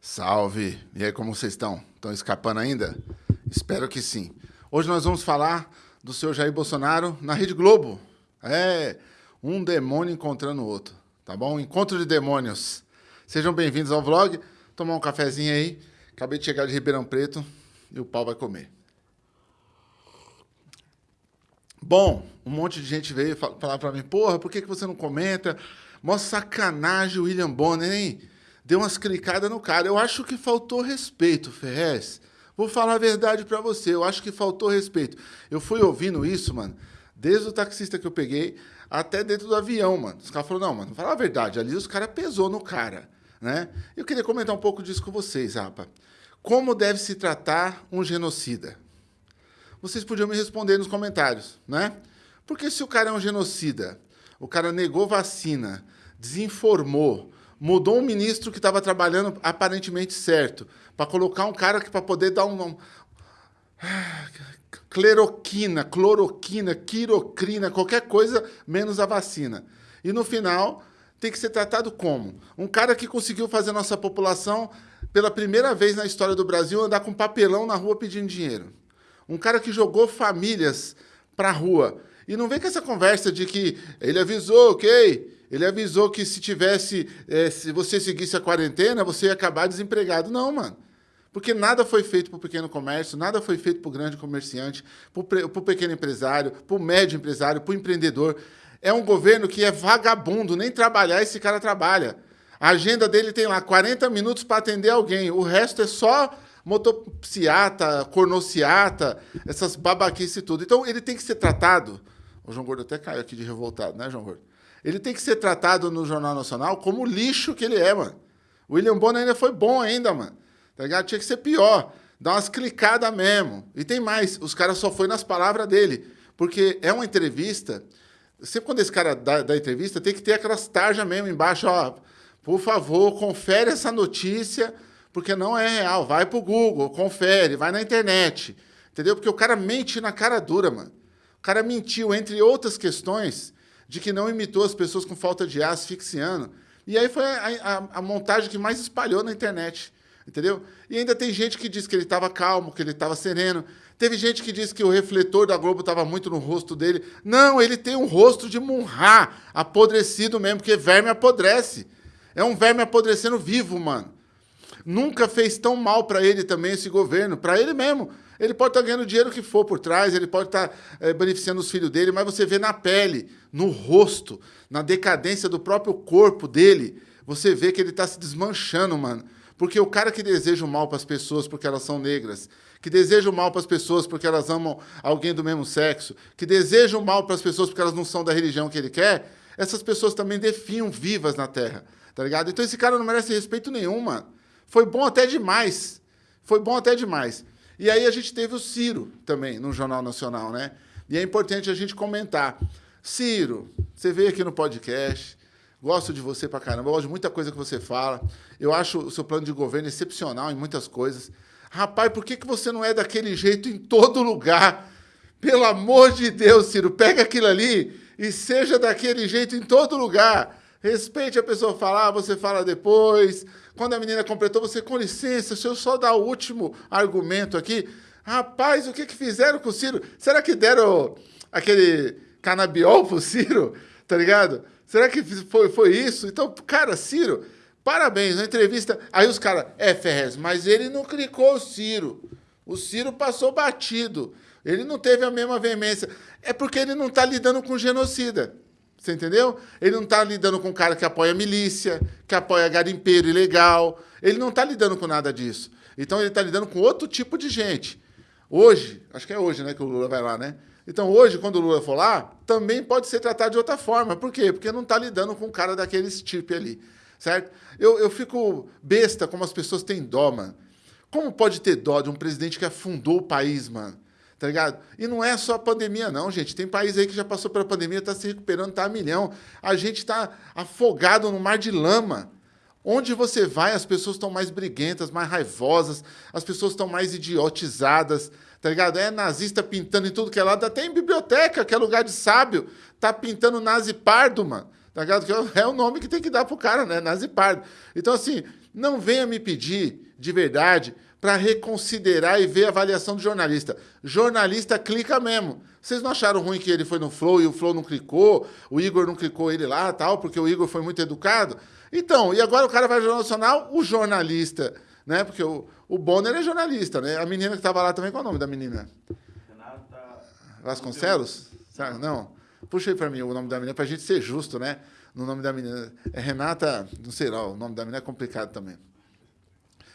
Salve! E aí, como vocês estão? Estão escapando ainda? Espero que sim. Hoje nós vamos falar do senhor Jair Bolsonaro na Rede Globo. É, um demônio encontrando o outro, tá bom? Encontro de demônios. Sejam bem-vindos ao vlog. Tomar um cafezinho aí. Acabei de chegar de Ribeirão Preto e o pau vai comer. Bom, um monte de gente veio falar para mim, porra, por que, que você não comenta? Mó sacanagem o William Bonner, hein? Deu umas clicadas no cara. Eu acho que faltou respeito, Ferrez. Vou falar a verdade para você, eu acho que faltou respeito. Eu fui ouvindo isso, mano, desde o taxista que eu peguei até dentro do avião, mano. Os caras falaram, não, mano, fala a verdade, ali os caras pesou no cara, né? Eu queria comentar um pouco disso com vocês, rapa. Como deve se tratar um genocida? vocês podiam me responder nos comentários, né? Porque se o cara é um genocida, o cara negou vacina, desinformou, mudou um ministro que estava trabalhando aparentemente certo, para colocar um cara que para poder dar um, um cleroquina, cloroquina, quirocrina, qualquer coisa menos a vacina. E no final tem que ser tratado como um cara que conseguiu fazer nossa população pela primeira vez na história do Brasil andar com papelão na rua pedindo dinheiro. Um cara que jogou famílias para a rua. E não vem com essa conversa de que ele avisou, ok? Ele avisou que se tivesse, é, se você seguisse a quarentena, você ia acabar desempregado. Não, mano. Porque nada foi feito para o pequeno comércio, nada foi feito para o grande comerciante, para o pequeno empresário, para o médio empresário, para o empreendedor. É um governo que é vagabundo, nem trabalhar esse cara trabalha. A agenda dele tem lá 40 minutos para atender alguém, o resto é só motopsiata, cornociata, essas babaquices e tudo. Então, ele tem que ser tratado... O João Gordo até caiu aqui de revoltado, né, João Gordo? Ele tem que ser tratado no Jornal Nacional como lixo que ele é, mano. O William Bonner ainda foi bom ainda, mano. Tá ligado? Tinha que ser pior. Dá umas clicadas mesmo. E tem mais, os caras só foi nas palavras dele. Porque é uma entrevista... Sempre quando esse cara dá, dá entrevista, tem que ter aquelas tarjas mesmo embaixo, ó. Por favor, confere essa notícia porque não é real. Vai pro Google, confere, vai na internet. Entendeu? Porque o cara mente na cara dura, mano. O cara mentiu, entre outras questões, de que não imitou as pessoas com falta de ar asfixiando. E aí foi a, a, a montagem que mais espalhou na internet. Entendeu? E ainda tem gente que diz que ele estava calmo, que ele estava sereno. Teve gente que disse que o refletor da Globo estava muito no rosto dele. Não, ele tem um rosto de Munhá, apodrecido mesmo, porque verme apodrece. É um verme apodrecendo vivo, mano. Nunca fez tão mal para ele também esse governo, para ele mesmo. Ele pode estar tá ganhando dinheiro que for por trás, ele pode estar tá, é, beneficiando os filhos dele, mas você vê na pele, no rosto, na decadência do próprio corpo dele, você vê que ele está se desmanchando, mano. Porque o cara que deseja o mal para as pessoas porque elas são negras, que deseja o mal para as pessoas porque elas amam alguém do mesmo sexo, que deseja o mal para as pessoas porque elas não são da religião que ele quer, essas pessoas também defiam vivas na Terra, tá ligado? Então esse cara não merece respeito nenhum, mano. Foi bom até demais. Foi bom até demais. E aí a gente teve o Ciro também no Jornal Nacional, né? E é importante a gente comentar. Ciro, você veio aqui no podcast, gosto de você pra caramba, gosto de muita coisa que você fala. Eu acho o seu plano de governo excepcional em muitas coisas. Rapaz, por que, que você não é daquele jeito em todo lugar? Pelo amor de Deus, Ciro, pega aquilo ali e seja daquele jeito em todo lugar. Respeite a pessoa falar, você fala depois. Quando a menina completou, você, com licença, se eu só dar o último argumento aqui. Rapaz, o que, que fizeram com o Ciro? Será que deram aquele canabiol pro Ciro? Tá ligado? Será que foi, foi isso? Então, cara, Ciro, parabéns, na entrevista. Aí os caras, é, Ferrez, mas ele não clicou o Ciro. O Ciro passou batido. Ele não teve a mesma veemência. É porque ele não está lidando com genocida. Você entendeu? Ele não está lidando com um cara que apoia milícia, que apoia garimpeiro ilegal. Ele não está lidando com nada disso. Então ele está lidando com outro tipo de gente. Hoje, acho que é hoje né, que o Lula vai lá, né? Então hoje, quando o Lula for lá, também pode ser tratado de outra forma. Por quê? Porque não está lidando com um cara daquele tipo ali. Certo? Eu, eu fico besta como as pessoas têm dó, mano. Como pode ter dó de um presidente que afundou o país, mano? Tá ligado? E não é só a pandemia, não, gente. Tem país aí que já passou pela pandemia, está se recuperando, está a milhão. A gente está afogado no mar de lama. Onde você vai, as pessoas estão mais briguentas, mais raivosas, as pessoas estão mais idiotizadas, tá ligado? É nazista pintando em tudo que é lado, até em biblioteca, que é lugar de sábio, tá pintando nazi pardo, mano. Tá ligado? Que é o nome que tem que dar pro cara, né? Nazi pardo. Então, assim, não venha me pedir, de verdade, para reconsiderar e ver a avaliação do jornalista. Jornalista clica mesmo. Vocês não acharam ruim que ele foi no Flow e o Flow não clicou, o Igor não clicou ele lá, tal, porque o Igor foi muito educado? Então, e agora o cara vai ao Jornal Nacional, o jornalista, né? Porque o, o Bonner é jornalista, né? A menina que estava lá também, qual é o nome da menina? Renata Vasconcelos? Não. Puxa aí para mim o nome da menina, para a gente ser justo, né? No nome da menina. É Renata, não sei lá, o nome da menina é complicado também.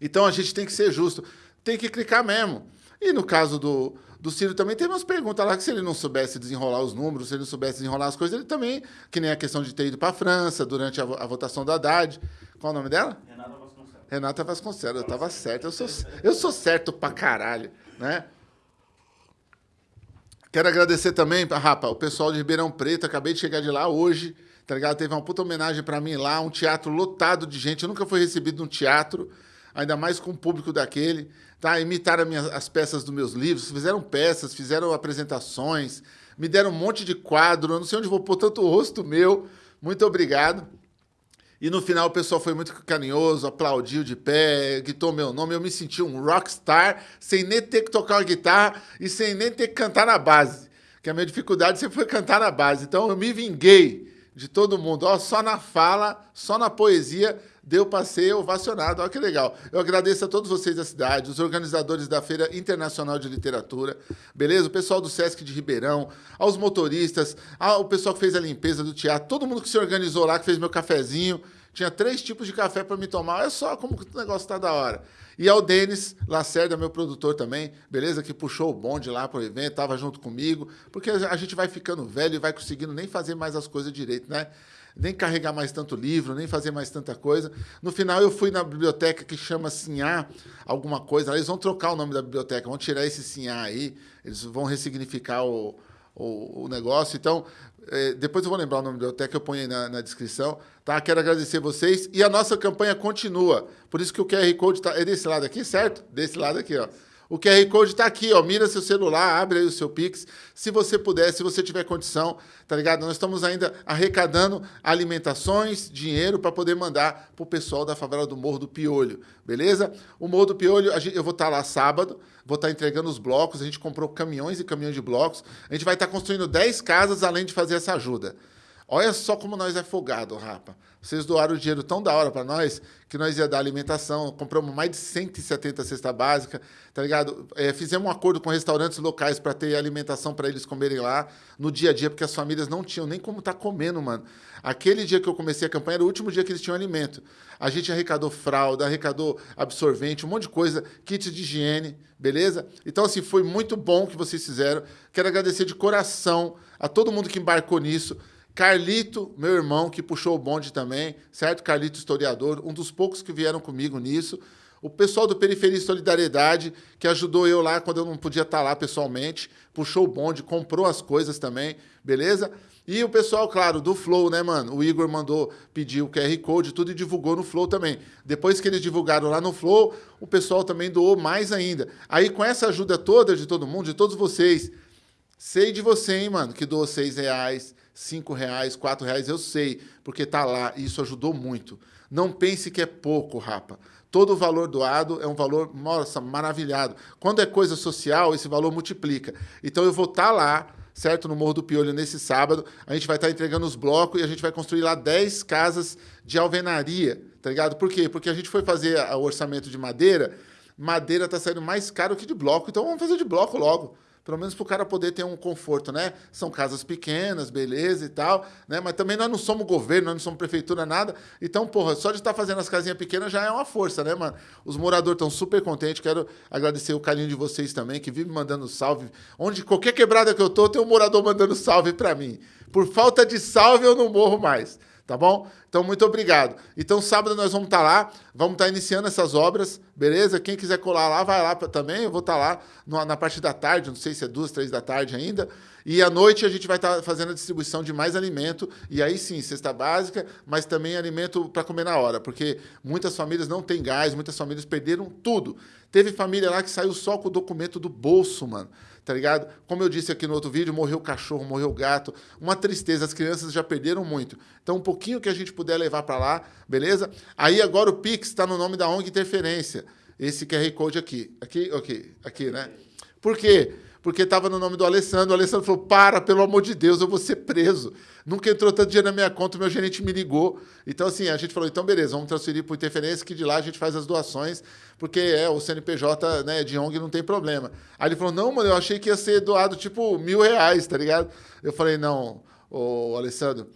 Então a gente tem que ser justo, tem que clicar mesmo. E no caso do, do Ciro também tem umas perguntas lá que se ele não soubesse desenrolar os números, se ele não soubesse desenrolar as coisas, ele também, que nem a questão de ter ido para a França durante a, a, votação da Haddad. Qual o nome dela? Renata Vasconcelos. Renata Vasconcelos, eu estava certo, eu sou, eu sou certo pra caralho, né? Quero agradecer também, Rapa, o pessoal de Ribeirão Preto, acabei de chegar de lá hoje, tá ligado? Teve uma puta homenagem para mim lá, um teatro lotado de gente, eu nunca fui recebido num teatro, ainda mais com o público daquele, tá? Imitaram minhas, as peças dos meus livros, fizeram peças, fizeram apresentações, me deram um monte de quadro, eu não sei onde vou pôr tanto rosto meu. Muito obrigado. E no final o pessoal foi muito carinhoso, aplaudiu de pé, gritou meu nome. Eu me senti um rockstar, sem nem ter que tocar uma guitarra e sem nem ter que cantar na base. Que a minha dificuldade sempre foi cantar na base. Então eu me vinguei de todo mundo. Ó, só na fala, só na poesia, deu para ser ovacionado. Olha que legal. Eu agradeço a todos vocês da cidade, os organizadores da Feira Internacional de Literatura, beleza? O pessoal do Sesc de Ribeirão, aos motoristas, ao pessoal que fez a limpeza do teatro, todo mundo que se organizou lá, que fez meu cafezinho. Tinha três tipos de café para me tomar. Olha só como o negócio está da hora. E ao Denis Lacerda, meu produtor também, beleza? Que puxou o bonde lá para o evento, estava junto comigo, porque a gente vai ficando velho e vai conseguindo nem fazer mais as coisas direito, né? nem carregar mais tanto livro, nem fazer mais tanta coisa. No final, eu fui na biblioteca que chama Sinhá, alguma coisa. Eles vão trocar o nome da biblioteca, vão tirar esse Sinhá aí, eles vão ressignificar o, o, o negócio. Então, é, depois eu vou lembrar o nome da biblioteca, eu ponho aí na, na, descrição. Tá? Quero agradecer vocês. E a nossa campanha continua. Por isso que o QR Code está... É desse lado aqui, certo? Desse lado aqui, ó. O QR Code está aqui, ó. Mira seu celular, abre aí o seu Pix. Se você puder, se você tiver condição, tá ligado? Nós estamos ainda arrecadando alimentações, dinheiro para poder mandar para o pessoal da favela do Morro do Piolho, beleza? O Morro do Piolho, eu vou estar tá lá sábado, vou estar tá entregando os blocos. A gente comprou caminhões e caminhões de blocos. A gente vai estar tá construindo 10 casas além de fazer essa ajuda. Olha só como nós é folgado, rapa. Vocês doaram o dinheiro tão da hora para nós que nós ia dar alimentação. Compramos mais de 170 cesta básica, tá ligado? É, fizemos um acordo com restaurantes locais para ter alimentação para eles comerem lá no dia a dia, porque as famílias não tinham nem como estar tá comendo, mano. Aquele dia que eu comecei a campanha era o último dia que eles tinham alimento. A gente arrecadou fralda, arrecadou absorvente, um monte de coisa, kit de higiene, beleza? Então, assim, foi muito bom que vocês fizeram. Quero agradecer de coração a todo mundo que embarcou nisso. Carlito, meu irmão, que puxou o bonde também, certo? Carlito, historiador, um dos poucos que vieram comigo nisso. O pessoal do Periferia Solidariedade, que ajudou eu lá quando eu não podia estar lá pessoalmente, puxou o bonde, comprou as coisas também, beleza? E o pessoal, claro, do Flow, né, mano? O Igor mandou pedir o QR Code tudo e divulgou no Flow também. Depois que eles divulgaram lá no Flow, o pessoal também doou mais ainda. Aí, com essa ajuda toda de todo mundo, de todos vocês, sei de você, hein, mano, que doou seis reais, cinco reais, quatro reais, eu sei, porque tá lá e isso ajudou muito. Não pense que é pouco, rapa. Todo o valor doado é um valor, nossa, maravilhado. Quando é coisa social, esse valor multiplica. Então eu vou estar tá lá, certo, no Morro do Piolho nesse sábado. A gente vai estar tá entregando os blocos e a gente vai construir lá 10 casas de alvenaria, tá ligado? Por quê? Porque a gente foi fazer o orçamento de madeira, madeira está saindo mais caro que de bloco, então vamos fazer de bloco logo pelo menos para o cara poder ter um conforto, né? São casas pequenas, beleza e tal, né? Mas também nós não somos governo, nós não somos prefeitura, nada. Então, porra, só de estar tá fazendo as casinhas pequenas já é uma força, né, mano? Os moradores estão super contentes. Quero agradecer o carinho de vocês também, que vive mandando salve. Onde qualquer quebrada que eu tô, tem um morador mandando salve para mim. Por falta de salve, eu não morro mais tá bom? Então, muito obrigado. Então, sábado nós vamos estar tá lá, vamos estar tá iniciando essas obras, beleza? Quem quiser colar lá, vai lá também, eu vou estar tá lá na, na parte da tarde, não sei se é duas, três da tarde ainda, e à noite a gente vai estar tá fazendo a distribuição de mais alimento, e aí sim, cesta básica, mas também alimento para comer na hora, porque muitas famílias não têm gás, muitas famílias perderam tudo. Teve família lá que saiu só com o documento do bolso, mano tá ligado? Como eu disse aqui no outro vídeo, morreu cachorro, morreu gato, uma tristeza, as crianças já perderam muito. Então, um pouquinho que a gente puder puder levar para lá, beleza? Aí agora o Pix está no nome da ONG Interferência. Esse QR Code aqui. Aqui, ok. Aqui, né? Por quê? Porque estava no nome do Alessandro. O Alessandro falou: para, pelo amor de Deus, eu vou ser preso. Nunca entrou tanto dinheiro na minha conta, o meu gerente me ligou. Então, assim, a gente falou: então, beleza, vamos transferir o Interferência, que de lá a gente faz as doações, porque é o CNPJ né, de ONG não tem problema. Aí ele falou: não, mano, eu achei que ia ser doado tipo mil reais, tá ligado? Eu falei: não, ô, Alessandro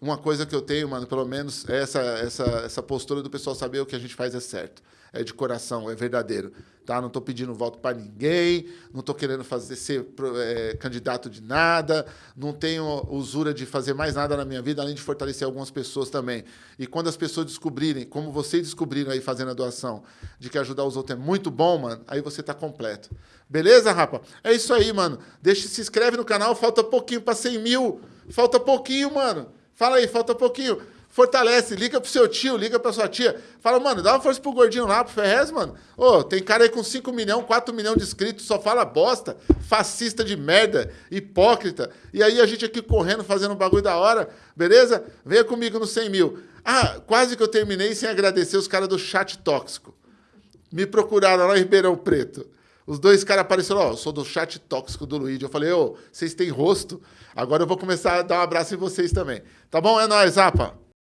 uma coisa que eu tenho, mano, pelo menos, é essa, essa, essa postura do pessoal saber o que a gente faz é certo. É de coração, é verdadeiro. Tá? Não estou pedindo voto para ninguém, não estou querendo fazer ser é, candidato de nada, não tenho usura de fazer mais nada na minha vida, além de fortalecer algumas pessoas também. E quando as pessoas descobrirem, como vocês descobriram aí fazendo a doação, de que ajudar os outros é muito bom, mano, aí você está completo. Beleza, rapa? É isso aí, mano. Deixa, se inscreve no canal, falta pouquinho para 100 mil. Falta pouquinho, mano. Fala aí, falta pouquinho. Fortalece, liga pro seu tio, liga pra sua tia. Fala, mano, dá uma força pro gordinho lá, pro Ferrez, mano. Ô, tem cara aí com 5 milhões, 4 milhões de inscritos, só fala bosta, fascista de merda, hipócrita. E aí a gente aqui correndo, fazendo um bagulho da hora, beleza? Venha comigo no 100 mil. Ah, quase que eu terminei sem agradecer os caras do chat tóxico. Me procuraram lá em Ribeirão Preto. Os dois caras apareceram, ó, oh, sou do chat tóxico do Luigi. Eu falei, ô, oh, vocês têm rosto. Agora eu vou começar a dar um abraço em vocês também. Tá bom? É nóis, Zapa.